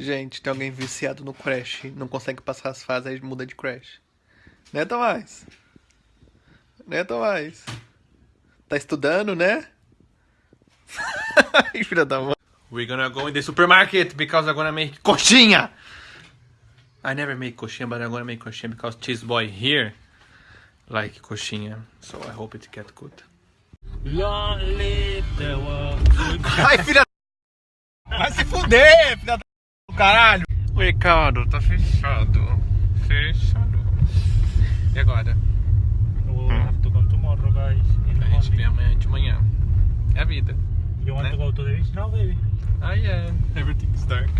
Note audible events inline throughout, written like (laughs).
Gente, tem alguém viciado no Crash, não consegue passar as fases, aí muda de Crash. Né, Tomás? Né, Tomás? Tá estudando, né? (laughs) Filha da mãe. We're gonna go in the supermarket because I'm gonna make coxinha! I never make coxinha, but I'm gonna make coxinha because cheese boy here like coxinha. So I hope it get good. Ai, filha Vai se fuder, filha da caralho. Mercado, tá fechado. Fechado. E agora? We'll hum. have tomorrow, guys. A gente vem amanhã de manhã. É a vida. You want né? to go to the beach now, baby? Ah, yeah. Everything's dark.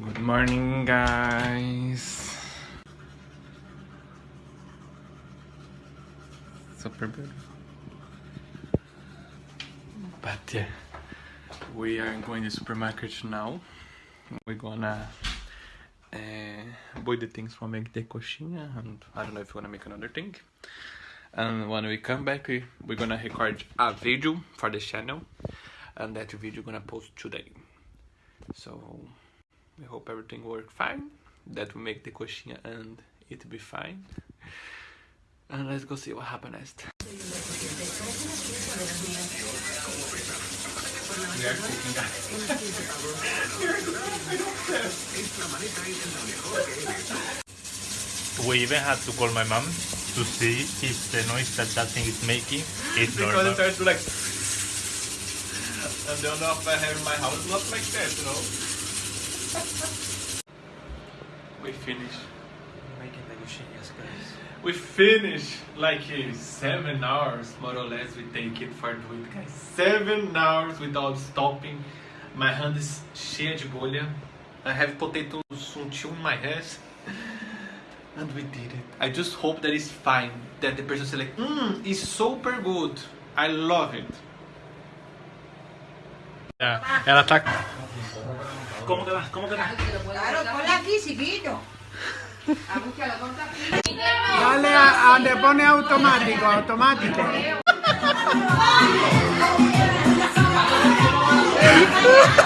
Good morning, guys. Super beautiful. But yeah, we are going to supermarket now. we're gonna uh, boil the things for make the coxinha and I don't know if we're gonna make another thing and when we come back we, are gonna record a video for the channel and that video gonna post today so we hope everything work fine that we make the coxinha and it be fine and let's go see what happened next we even had to call my mom to see if the noise that that thing is making is because normal. Because it starts to like... I don't know if I have my house not like that, you know? we finished making the gushinias, guys. We finish like seven hours, more or less, we take it for doing, it, guys. Seven hours without stopping. My hand is cheia de bolha. I have potatoes until my hands. (laughs) And we did it. I just hope that it's fine. That the person say like, mmm, it's super good. I love it. É, ela tá... Como que va? Como que va? Claro, ponla aquí, seguido. Dale a, pone automático, automático. (laughs)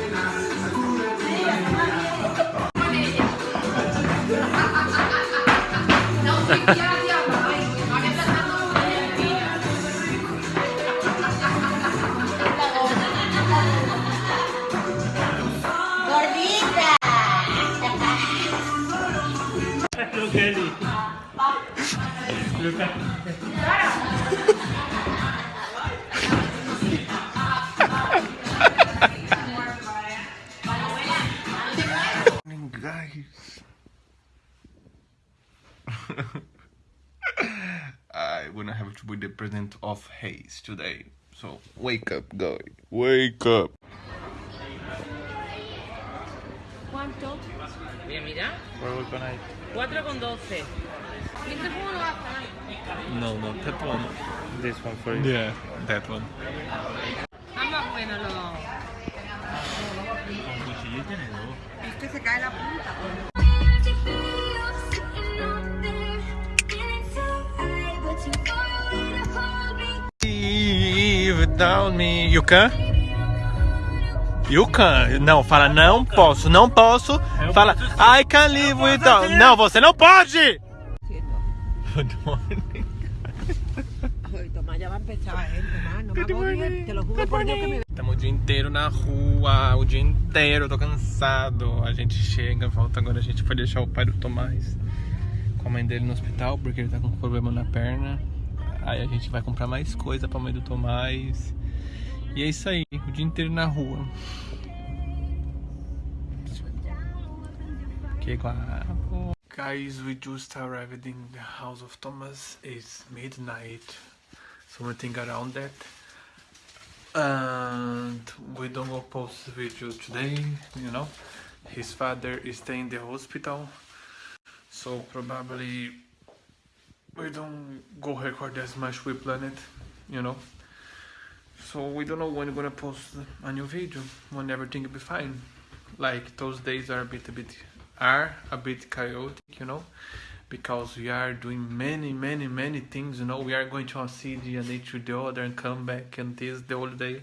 today. So wake up, guy. Wake up. ¿Cuánto? Mira, mira. Where con ahí? 4 con 12. No, no, that one. This one for you. Yeah, that one. Ama bueno Con cuchillo y tenedor. Es que se cae la punta. down me. You can? You can. Não, fala não posso, não posso. Fala I can live without. Não, você não pode! Good eh, Estamos o dia inteiro na rua, o dia inteiro, tô cansado. A gente chega, volta agora, a gente foi deixar o pai do Tomás com a mãe dele no hospital, porque ele tá com problema na perna. Aí a gente vai comprar mais coisa pra mãe do Tomás. E é isso aí, o dia inteiro na rua. Que guapo. Guys, we just arrived in the house of Thomas. It's midnight. Something around that. And we don't go post video today, you know. His father is staying in the hospital. So probably we don't go record as much we plan it you know so we don't know when we're gonna post a new video when everything will be fine like those days are a bit a bit are a bit chaotic you know because we are doing many many many things you know we are going to a city and then to the other and come back and this the whole day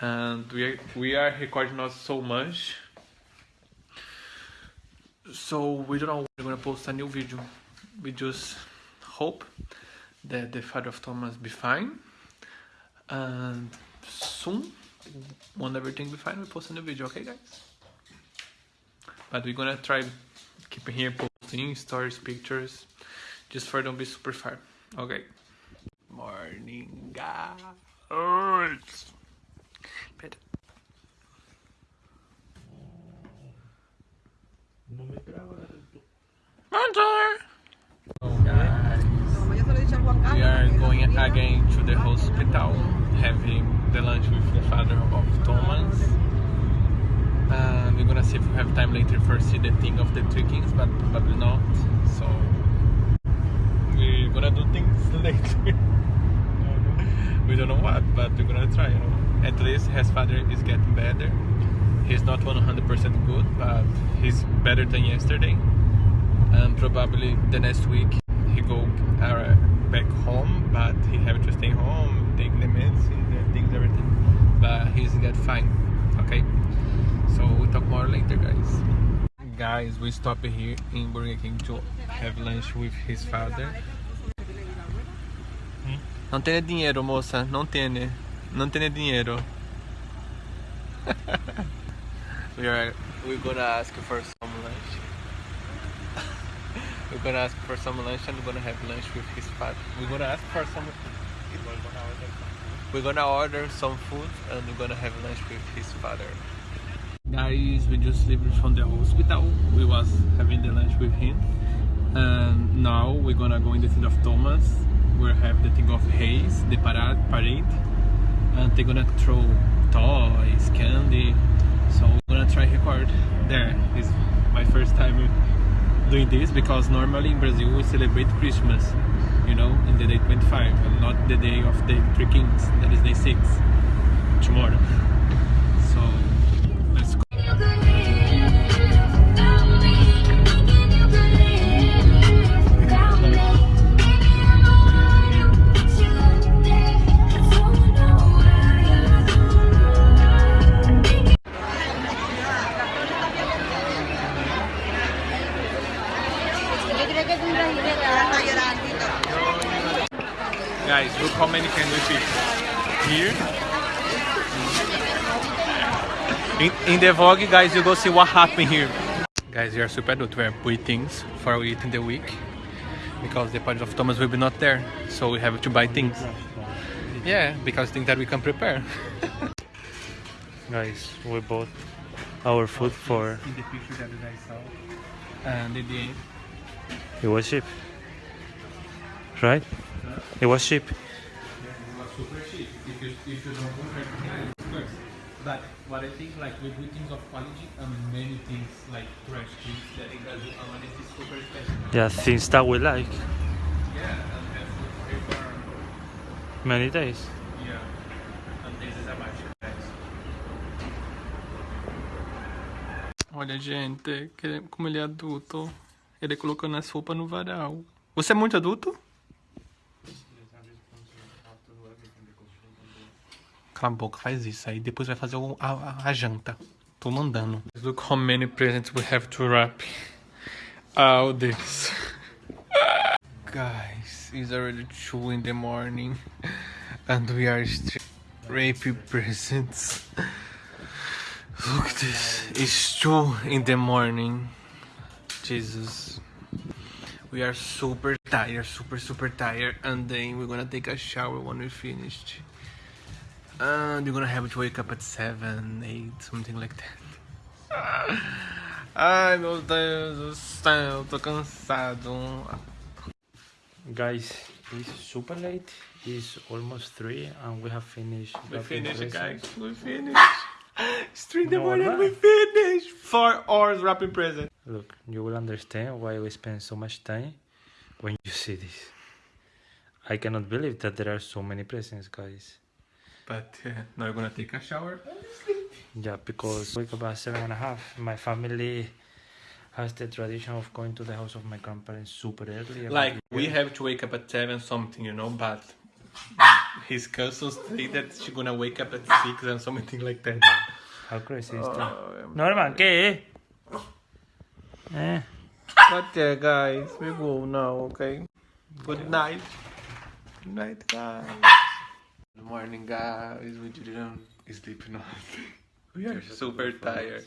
and we are, we are recording not so much so we don't know when we're gonna post a new video we just hope that the father of Thomas be fine. And soon, when everything be fine, we post a new video, okay guys? But we're gonna try keeping here posting stories, pictures, just for don't be super far. Okay. Morning, guys. Pera. Não me grava. hospital, having the lunch with the father of Thomas. And uh, we're gonna see if we have time later for see the thing of the two kings, but probably not. So we're gonna do things (laughs) later. we don't know what, but we're gonna try. You know, at least his father is getting better. He's not 100% good, but he's better than yesterday. And probably the next week fine okay so we'll talk more later guys guys we stopped here in Burger King to have lunch with his father hmm? não tem dinheiro moça não tem não tem dinheiro (laughs) we are we're gonna ask for some lunch (laughs) we're gonna ask for some lunch and we're gonna have lunch with his father we're gonna ask for some we're gonna order some food and we're gonna have lunch with his father. Guys, we just left from the hospital. We was having the lunch with him. And now we're gonna go in the city of Thomas. we have the thing of Hayes, the parade, parade. And they're gonna throw toys, candy. So we're gonna try record there. It's my first time doing this because normally in Brazil we celebrate Christmas you know, in the day 25 and not the day of the three kings, that is day 6, tomorrow. So in the vlog, guys, you go see what happened here. Guys, we are super adult. We are buying for eating the week because the party of Thomas will be not there. So we have to buy things. Yeah, because things that we can prepare. (laughs) guys, we bought our food for... In the picture that I saw. And in the end... It was cheap. Right? It was cheap. Yeah, it was super cheap. If you, if you don't But what I think, like, we do things of quality and many things like trash things that in Brazil awareness is super special. Yeah, things that we like. Yeah, and have food for many days. Yeah, and this is a magic. Olha, gente, como ele é adulto, ele colocando as roupas no varal. Você é muito adulto? cala a boca, faz isso. Aí depois vai fazer a, a, a janta. Tô mandando. Look how many presents we have to wrap. Ah, oh, this. Guys, it's already 2 in the morning. And we are still presents. Look this. It's 2 in the morning. Jesus. We are super tired, super, super tired. And then we're gonna take a shower when we finished. and you're gonna have to wake up at 7, 8, something like that. Ai meu Deus do céu, eu tô cansado. Guys, it's super late. It's almost 3 and we have finished. We finished, guys. We finished. it's 3 in the no, morning, we finished. 4 hours wrapping present. Look, you will understand why we spend so much time when you see this. I cannot believe that there are so many presents, guys but uh, now I'm gonna take a shower. Yeah, because wake up at seven and a half. My family has the tradition of going to the house of my grandparents super early. Like we have to wake up at seven something, you know, but his cousins say that she's gonna wake up at six and something like that. How crazy is oh, that? Oh, Norman, ¿qué? Eh? eh? But yeah, guys, we go now, okay? Good night. Good night, guys. Good morning, guys. We didn't sleep nothing. we are super tired.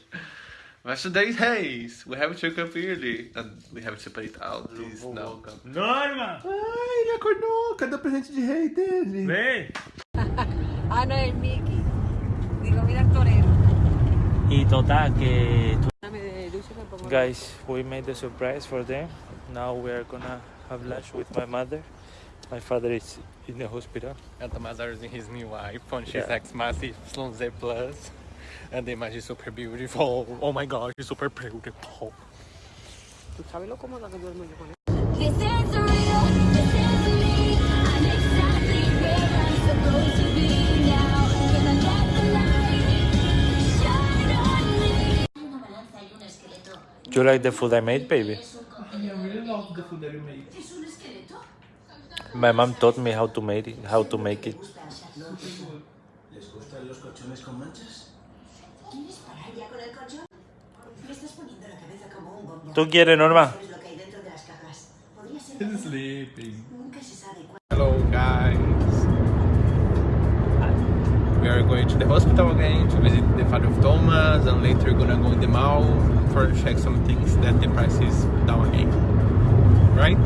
But today's haze. We have to wake up early. And we have to it out this now. Norma! Ai, ele acordou. Cadê o presente de rei dele? Vem! Ana ah, e Mickey. De comida torero. Y total que... Guys, we made the surprise for them. Now we are gonna have lunch with my mother. My father is in the hospital. And the mother is his new wife, and she's yeah. like massive Slonze plus. And the image is super beautiful. Oh my god, she's super beautiful. ¿Tú sabes real. cómoda que duermo yo con él? Do you like the food I made, baby? I really love the food that you made. My mom taught me how to make it. How to make it. ¿Les gustan los colchones ¿Tú quieres, Norma? lo Sleeping. Hello, guys. We are going to the hospital again to visit the father of Thomas and later we're gonna go in the mall to check some things that the price is down again. Right?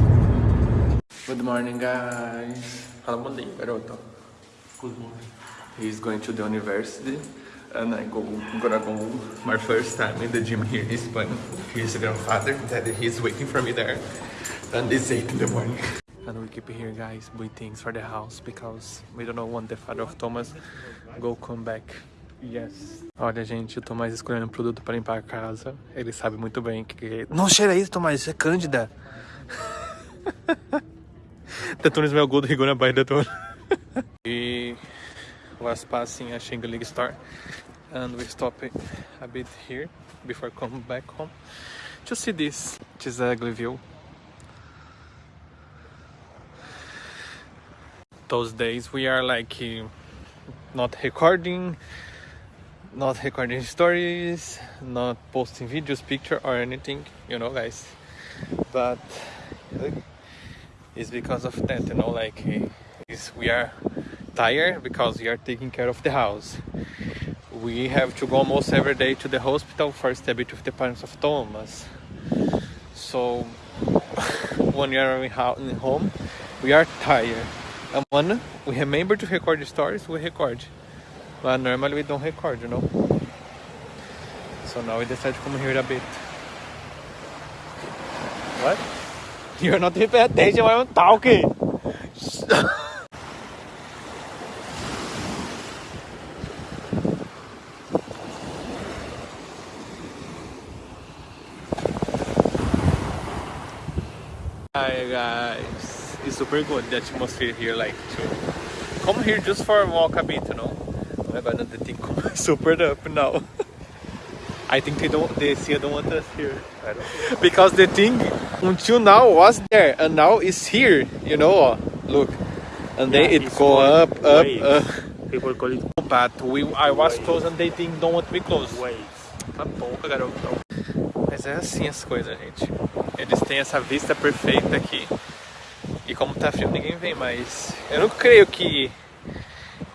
Good morning, guys. Fala bom dia, garoto. Good morning. He's going to the university, and I go gonna go my first time in the gym here in Spain. Here's the grandfather that he's waiting for me there, and it's eight in the morning. And we keep here, guys, with things for the house because we don't want the father of Thomas go come back. Yes. Olha, gente, o Tomás escolhendo produto para limpar a casa. Ele sabe muito bem que... Não cheira isso, Tomás. Isso é cândida. (laughs) that one is he's gonna buy that one. (laughs) we was passing a Shingle League star and we stop a bit here before come back home to see this. It is a ugly view. Those days we are like eh, not recording, not recording stories, not posting videos, picture or anything, you know guys. But eh, is because of that you know like is we are tired because we are taking care of the house we have to go almost every day to the hospital for a bit with the parents of Thomas so (laughs) when we are in home we are tired and when we remember to record stories we record but normally we don't record you know so now we decided to come here a bit what? You're not prepared. 대지마요 다오케. Hi guys, it's super good the atmosphere here. Like to come here just for a walk a bit, you know. But am going super up now. I think they don't they still don't want us here. Because the thing until now was there and now it's here, you know, uh, look. And yeah, then it go up, up, up. Uh. People call it But we, I was waves. close and they think don't want me close. Waves. Tá bom, garoto. Tá mas é assim as coisas, gente. Eles têm essa vista perfeita aqui. E como tá frio, ninguém vem, mas... Eu não creio que,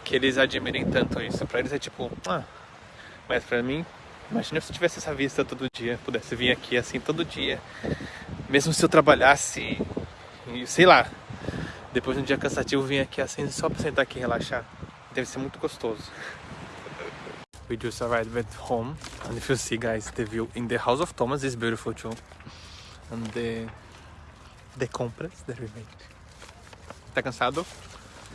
que eles admirem tanto isso. Pra eles é tipo... Ah. Mas pra mim, Imagina se eu tivesse essa vista todo dia, pudesse vir aqui assim todo dia. Mesmo se eu trabalhasse, sei lá, depois de um dia cansativo, vim aqui assim só pra sentar aqui e relaxar. Deve ser muito gostoso. We just arrived at home and if you see guys, the view in the house of Thomas is beautiful too. And the, the compras that we made. Tá cansado?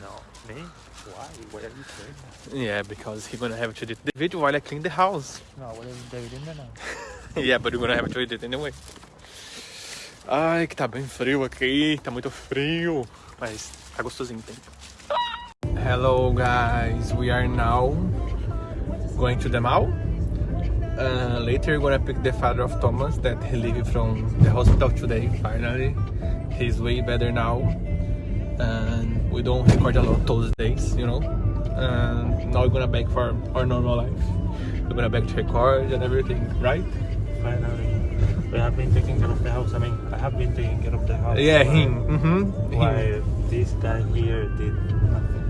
Não, nem. Why? Why are you saying that? Yeah, because he's gonna have to do it video while I clean the house. No, what is David in there now? (laughs) yeah, but we're gonna have to it anyway. Ai, que tá bem frio aqui, tá muito frio, mas tá gostosinho tem. Hello guys, we are now going to the mall. Uh, later we're gonna pick the father of Thomas that he leave from the hospital today, finally. He's way better now. And we don't record a lot those days, you know. And now we're gonna back for our normal life. We're gonna back to record and everything, right? Finally. We have been taking care of the house. I mean, I have been taking care of the house. Yeah, him. Mm -hmm. Why this guy here did nothing.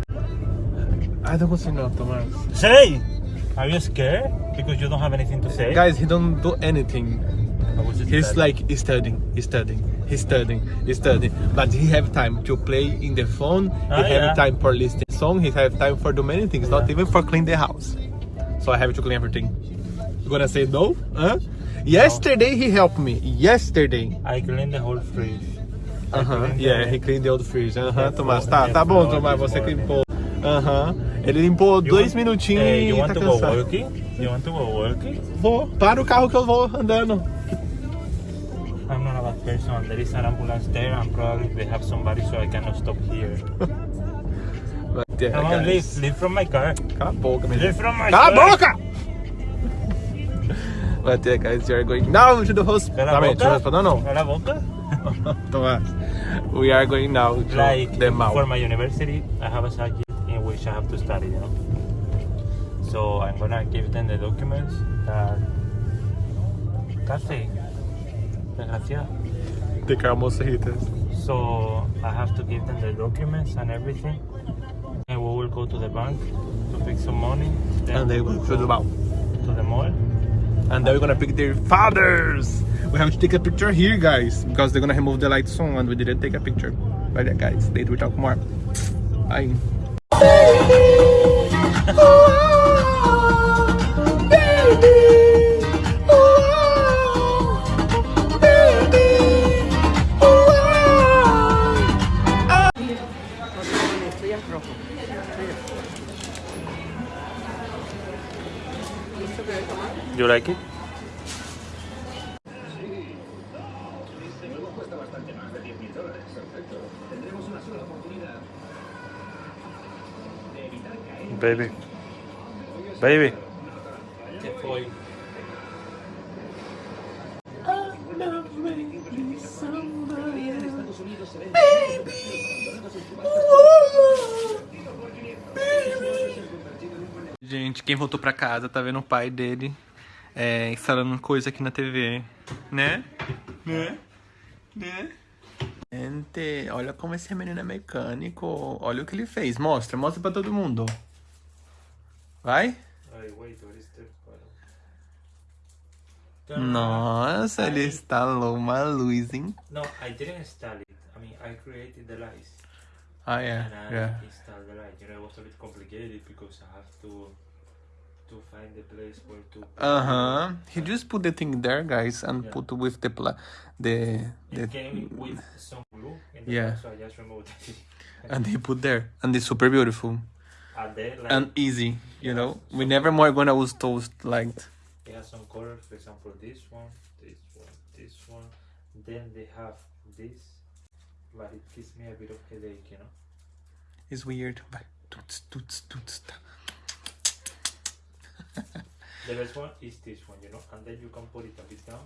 I don't want see enough, Thomas. Say! Are you scared? Because you don't have anything to say? Guys, he don't do anything. He's studying. like he's studying, he's studying. he's studying, he's studying. But he have time to play in the phone, ah, he yeah. have time for listening song, he have time for do many things, yeah. not even for clean the house. So I have to clean everything. You gonna say no? Huh? Yesterday no. he helped me. Yesterday. I cleaned the whole fridge. Uh huh. Yeah, the... he cleaned the old fridge. Uh huh, Tomás. Tá, tá bom, Tomás. Você né? limpou. Aham. Uh -huh. Ele limpou you dois want, minutinhos uh, e tá cansado. You want to go walking? You want to go walking? Vou. Para o carro que eu vou andando. attention there is an ambulance there and probably they have somebody so I cannot stop here. but (laughs) yeah, Come on, leave, leave from my car. Kaboka, leave from my Kaboka! car. but yeah guys, we are going now to the hospital. I mean, to the hospital, no, no. (laughs) we are going now to like, the mouth. For my university, I have a subject in which I have to study, you know. So I'm gonna give them the documents that... Casi. Desgraciado. So I have to give them the documents and everything. And we will go to the bank to pick some money. Then and they will go to the mall. To the mall. And they're gonna pick their fathers. We have to take a picture here, guys, because they're gonna remove the lights soon and we didn't take a picture. But yeah, guys, later we talk more. Bye. Ah. baby. Baby. Gente, quem voltou pra casa tá vendo o pai dele é, instalando coisa aqui na TV, né? Né? Né? Gente, olha como esse menino é mecânico. Olha o que ele fez. Mostra, mostra pra todo mundo. Vai? wait, Nossa, I ele instalou uma luz, hein? No, I didn't install it. I mean, I created the lights. Ah, yeah, and I yeah. installed the light. You know, it was a bit complicated because I have to to find the place where to. Uh huh. He just put the thing there, guys, and yeah. put with the pla the the. came with some glue. yeah. so I just removed it. and he put there, and it's super beautiful. There, like, and easy, you know. We never more gonna use toast like. It has some colors, for example, this one, this one, this one. Then they have this, but it gives me a bit of headache, you know. It's weird. Toots, toots, toots. (laughs) the best one is this one, you know, and then you can put it a bit down,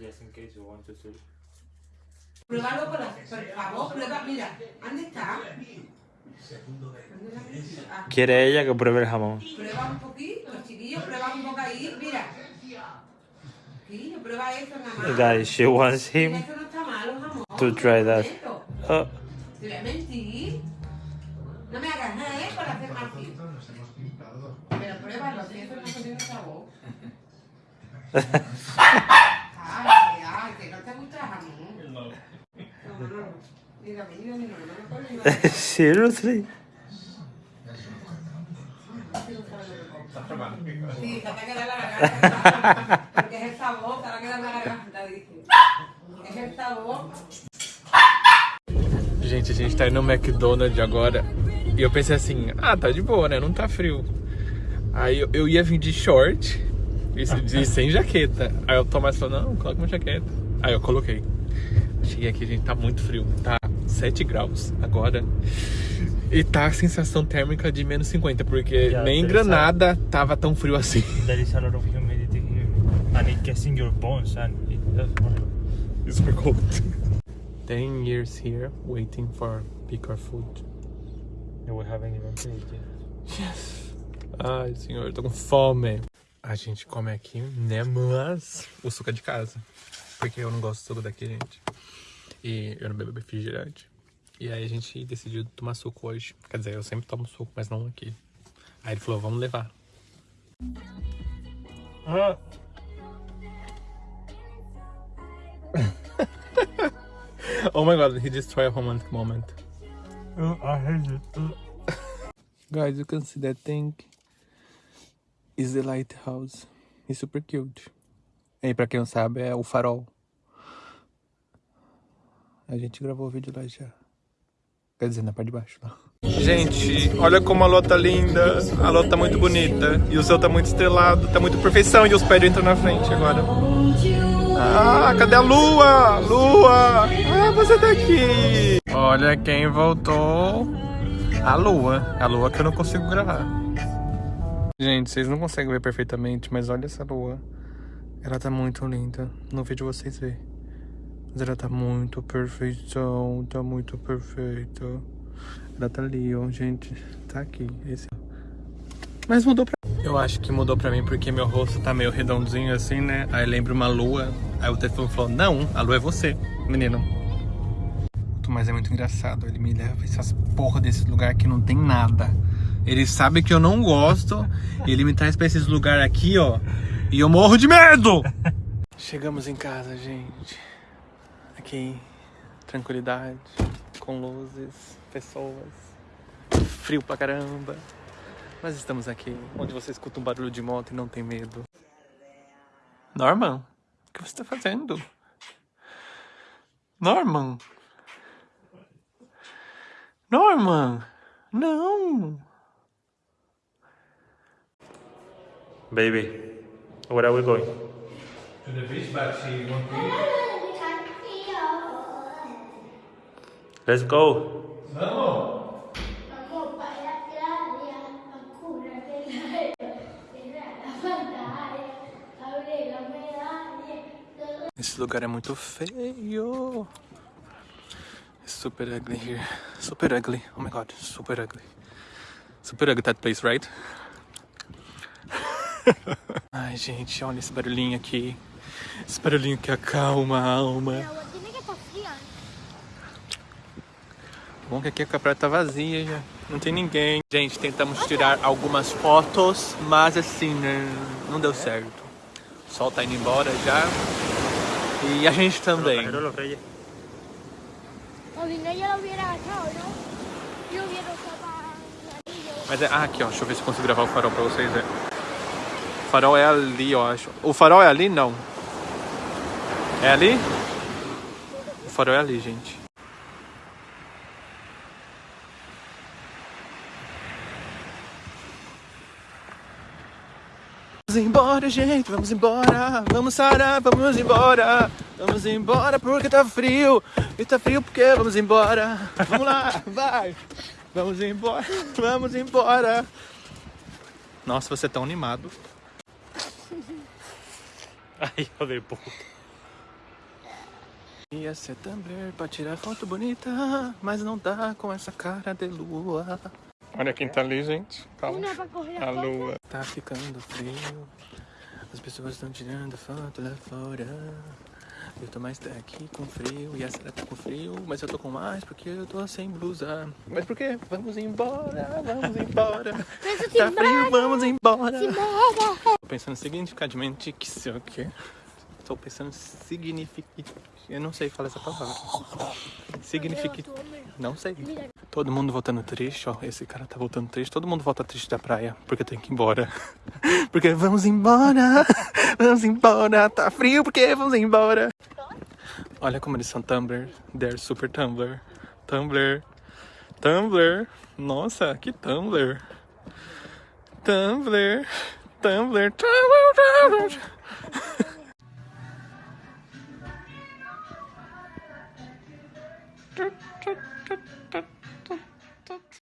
just in case you want to see. Pruébalo por, por favor, prueba, mira, ¿dónde está? Quiere ella que pruebe el jamón. Prueba un poquito, chiquillos, prueba un poco ahí, mira. Chiquillo, prueba eso nada más. Guys, she wants him no está malo, jamón. to try that. Esto. Oh, Te voy a mentir. No me hagas nada, ¿eh? Para hacer mal Pero pruébalo, si eso no tiene sabor. (laughs) seriously Sí, se Gente, a gente tá indo no McDonald's agora. E eu pensei assim, ah, tá de boa, né? Não tá frio. Aí eu, eu ia vir de short e sem jaqueta. Aí o Tomás falou, não, coloca uma jaqueta. Aí eu coloquei. Cheguei aqui, gente, tá muito frio. Tá 7 graus agora. E tá a sensação térmica de menos 50, porque yeah, nem Granada a, tava tão frio assim. There is a lot of humidity here. And it gets in your bones and it, it's super cold. 10 years here waiting for picker food. And we haven't even paid yet. Yes. Ai, senhor, eu tô com fome. A gente come aqui, né, mas o suco é de casa. Porque eu não gosto do suco daqui, gente. E eu não bebo refrigerante. E aí a gente decidiu tomar suco hoje. Quer dizer, eu sempre tomo suco, mas não aqui. Aí ele falou, vamos levar. Ah. (laughs) oh my god, he destroyed a romantic moment. Uh, I hate it. Uh. Guys, you can see that thing is the lighthouse. It's super cute. E pra quem não sabe, é o farol. A gente gravou o vídeo lá já. Quer dizer, na parte de baixo. Não. Gente, olha como a lua tá linda. A lua tá muito bonita. E o céu tá muito estrelado. Tá muito perfeição. E os pés entram na frente agora. Ah, cadê a lua? Lua! Ah, você tá aqui! Olha quem voltou. A lua. A lua que eu não consigo gravar. Gente, vocês não conseguem ver perfeitamente, mas olha essa lua. Ela tá muito linda. Não vejo vocês verem. Mas ela tá muito perfeição, tá muito perfeita. Ela tá ali, ó, gente. Tá aqui. Esse... Mas mudou pra Eu acho que mudou pra mim porque meu rosto tá meio redondinho assim, né? Aí lembra uma lua. Aí o telefone falou, não, a lua é você, menino. Mas é muito engraçado. Ele me leva pra essas porra desse lugar que não tem nada. Ele sabe que eu não gosto. e ele me traz pra esses lugares aqui, ó. E eu morro de medo! (laughs) Chegamos em casa, gente. Aqui, tranquilidade, com luzes, pessoas, frio pra caramba. Mas estamos aqui, onde você escuta um barulho de moto e não tem medo. Norman, o que você está fazendo? Norman! Norman! Não! Baby, where are we going? To the beach, but she won't be. Let's go. Vamos. Esse lugar é muito feio. Super ugly here. Super ugly. Oh my god, super ugly. Super ugly that place, right? (laughs) Ai, gente, olha esse barulhinho aqui. Esse barulhinho que acalma a alma. bom que aqui a praia tá vazia já. Não tem ninguém. Gente, tentamos tirar algumas fotos, mas assim, né? Não deu certo. O sol tá indo embora já. E a gente também. Mas é. Ah, aqui, ó. Deixa eu ver se consigo gravar o farol pra vocês. É. O farol é ali, eu acho. O farol é ali? Não. É ali? O farol é ali, gente. Vamos embora, gente, vamos embora. Vamos sarar, vamos embora. Vamos embora porque tá frio. E tá frio porque vamos embora. Vamos lá, (laughs) vai. Vamos embora, (laughs) vamos embora. Nossa, você é tão animado. Ai, (laughs) eu dei ponto. Ia ser Tumblr pra tirar foto bonita, mas não dá com essa cara de lua. Olha quem tá ali, gente. Calma. A lua. Tá ficando frio. As pessoas estão tirando foto lá fora. Eu tô mais aqui com frio e a Sara tá com frio, mas eu tô com mais porque eu tô sem blusa. Mas por quê? Vamos embora, vamos embora. (laughs) tá frio, vamos embora. Tô pensando significativamente que sei o quê. Tô pensando signific... Eu não sei falar essa palavra. Signific... Não sei. Todo mundo voltando triste, ó. Esse cara tá voltando triste. Todo mundo volta triste da praia, porque tem que ir embora. (laughs) porque vamos embora, (laughs) vamos embora. Tá frio, porque vamos embora. Olha como eles são Tumblr. They're super Tumblr. Tumblr. Tumblr. Nossa, que Tumblr. Tumblr. Tumblr. Tumblr. Tumblr. (laughs)